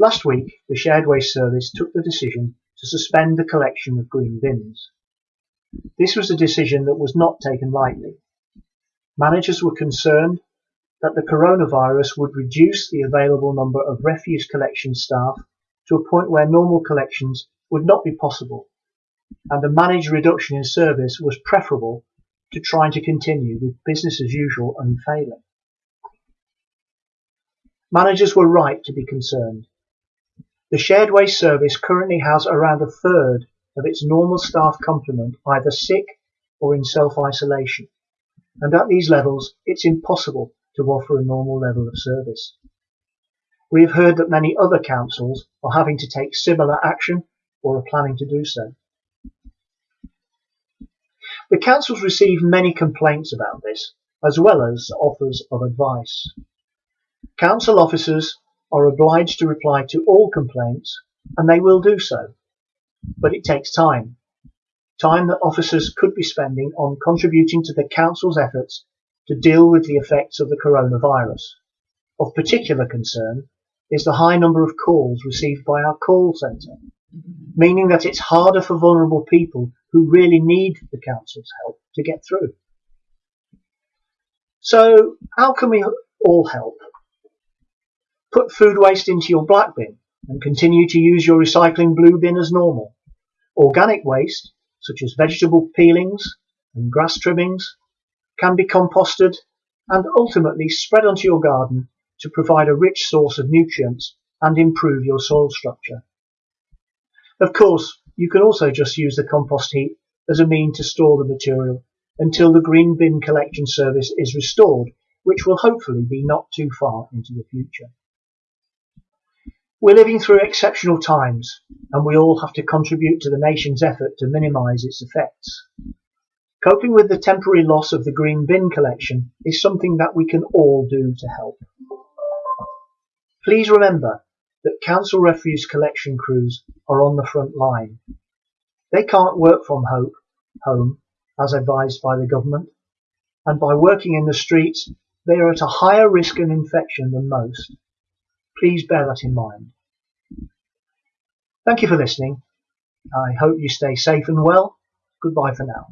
Last week, the Shared Waste Service took the decision to suspend the collection of green bins. This was a decision that was not taken lightly. Managers were concerned that the coronavirus would reduce the available number of refuse collection staff to a point where normal collections would not be possible, and a managed reduction in service was preferable to trying to continue with business as usual unfailing. Managers were right to be concerned. The shared waste service currently has around a third of its normal staff complement either sick or in self-isolation, and at these levels it's impossible to offer a normal level of service. We have heard that many other councils are having to take similar action or are planning to do so. The councils received many complaints about this, as well as offers of advice. Council officers are obliged to reply to all complaints, and they will do so. But it takes time. Time that officers could be spending on contributing to the council's efforts to deal with the effects of the coronavirus. Of particular concern is the high number of calls received by our call centre, meaning that it's harder for vulnerable people who really need the council's help to get through. So how can we all help? Put food waste into your black bin and continue to use your recycling blue bin as normal. Organic waste, such as vegetable peelings and grass trimmings, can be composted and ultimately spread onto your garden to provide a rich source of nutrients and improve your soil structure. Of course, you can also just use the compost heap as a mean to store the material until the green bin collection service is restored, which will hopefully be not too far into the future. We're living through exceptional times, and we all have to contribute to the nation's effort to minimise its effects. Coping with the temporary loss of the green bin collection is something that we can all do to help. Please remember that council refuse collection crews are on the front line. They can't work from home, as advised by the government, and by working in the streets, they are at a higher risk of infection than most. Please bear that in mind. Thank you for listening. I hope you stay safe and well. Goodbye for now.